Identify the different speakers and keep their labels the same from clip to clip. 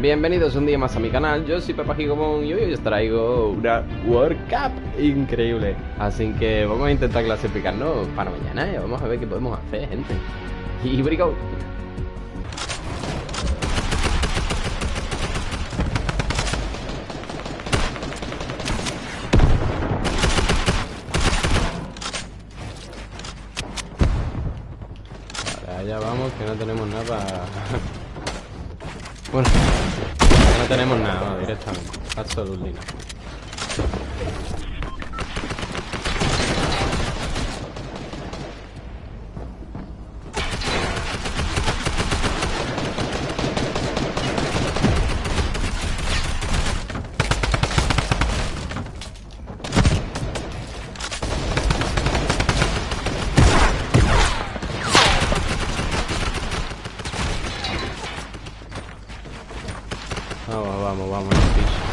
Speaker 1: Bienvenidos un día más a mi canal, yo soy Pepa Gigomón y hoy os traigo una World Cup increíble. Así que vamos a intentar clasificarnos para mañana y vamos a ver qué podemos hacer, gente. Y Vale, allá vamos que no tenemos nada. Bueno, no tenemos nada directamente. Absolutely Vamos, vamos, vamos,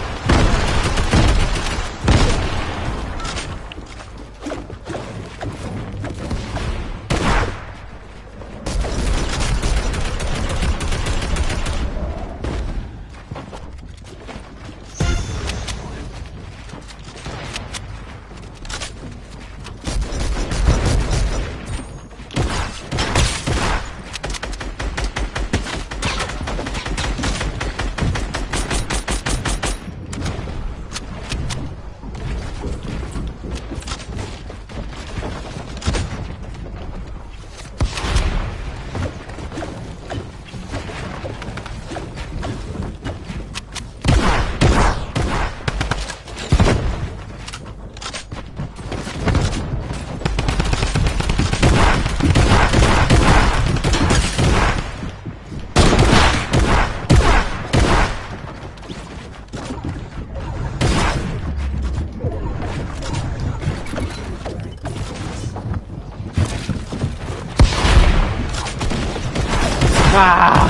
Speaker 1: ¡Ah!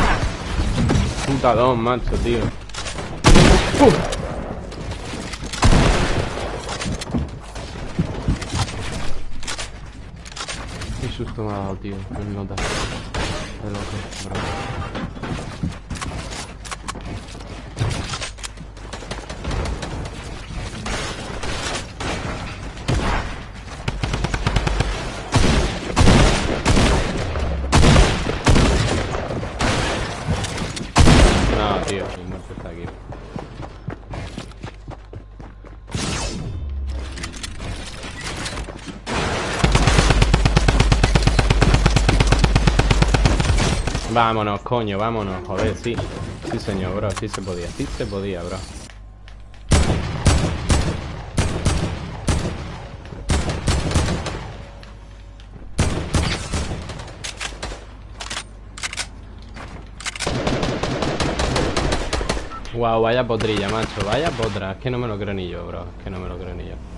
Speaker 1: Macho, tío. Uh. Qué susto me ha dado, tío. No nota. De loco, bravo. Vámonos, coño, vámonos, joder, sí. Sí señor, bro, sí se podía, sí se podía, bro. Wow, vaya potrilla, macho, vaya potra Es que no me lo creo ni yo, bro Es que no me lo creo ni yo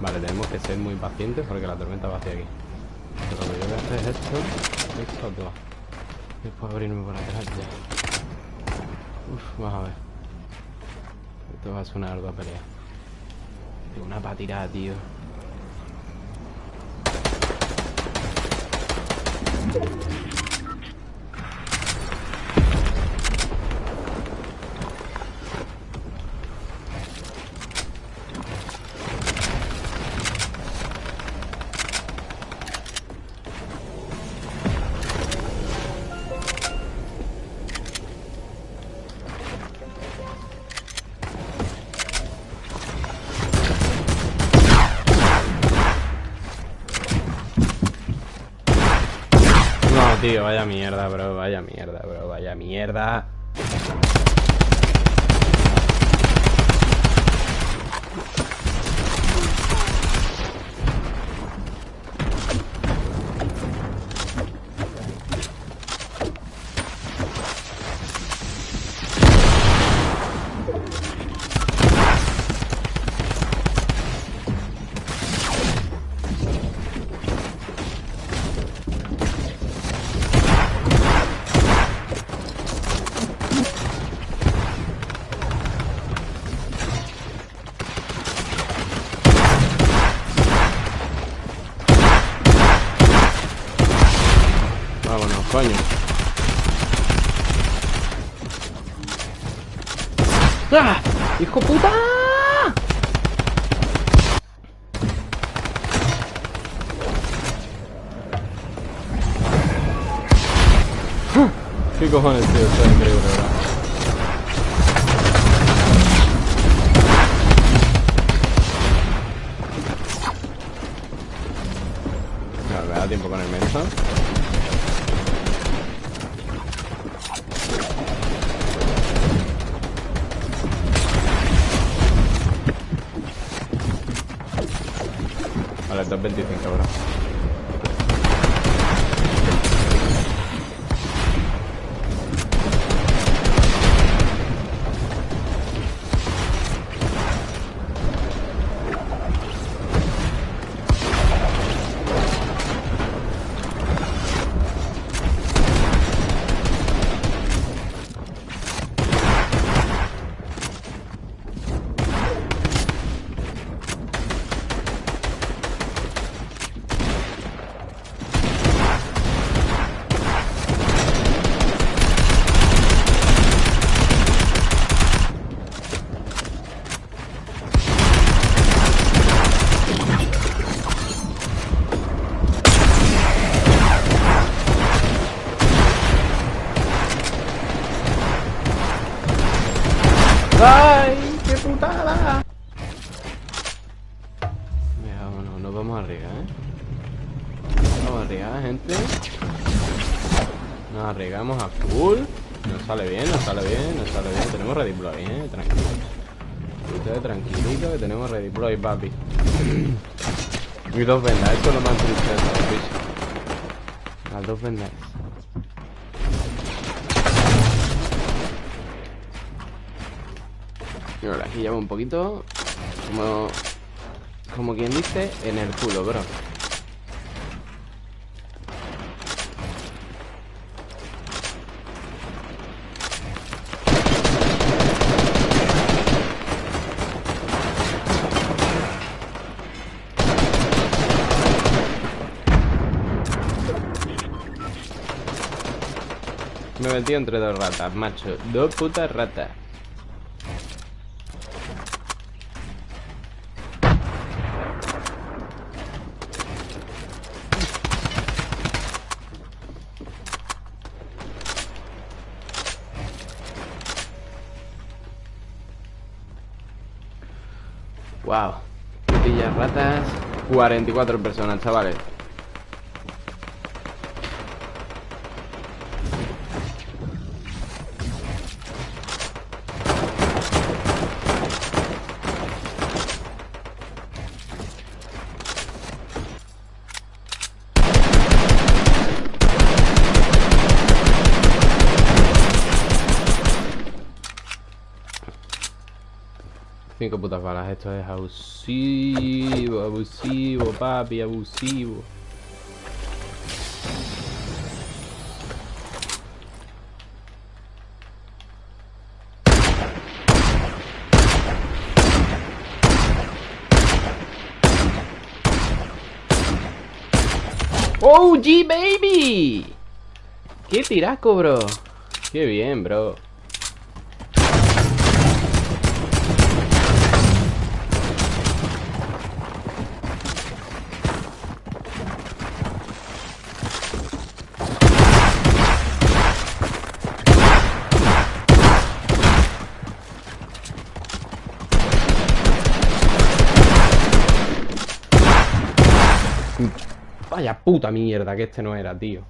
Speaker 1: Vale, tenemos que ser muy pacientes Porque la tormenta va hacia aquí. Pero lo que yo voy a hacer es esto Esto dos. Después abrirme por atrás ya. Uf, vamos a ver. Esto va a ser una ardua pelea Una patirada, tío tío, vaya mierda, bro, vaya mierda, bro, vaya mierda. Coño. ¡Ah! ¡Hijo puta! ¿Qué cojones, tío? Esto es increíble, ¿verdad? Vale, 2.25 ahora. Vamos arriba, ¿eh? Vamos arriba, gente. Nos arriesgamos a full. Nos sale bien, nos sale bien, nos sale bien. Tenemos redeploy, ¿eh? Tranquilo. Ustedes tranquilitos que tenemos redeploy, papi. y dos vendas, esto es lo más triste. Las dos vendas. Ahora aquí llevo un poquito Como Como quien dice En el culo, bro. Me metido entre dos ratas, macho. Dos putas ratas Wow. Putillas ratas. 44 personas, chavales. Cinco putas balas, esto es abusivo, abusivo, papi, abusivo. ¡Oh, G baby! ¡Qué tiraco, bro! ¡Qué bien, bro! Vaya puta mierda que este no era, tío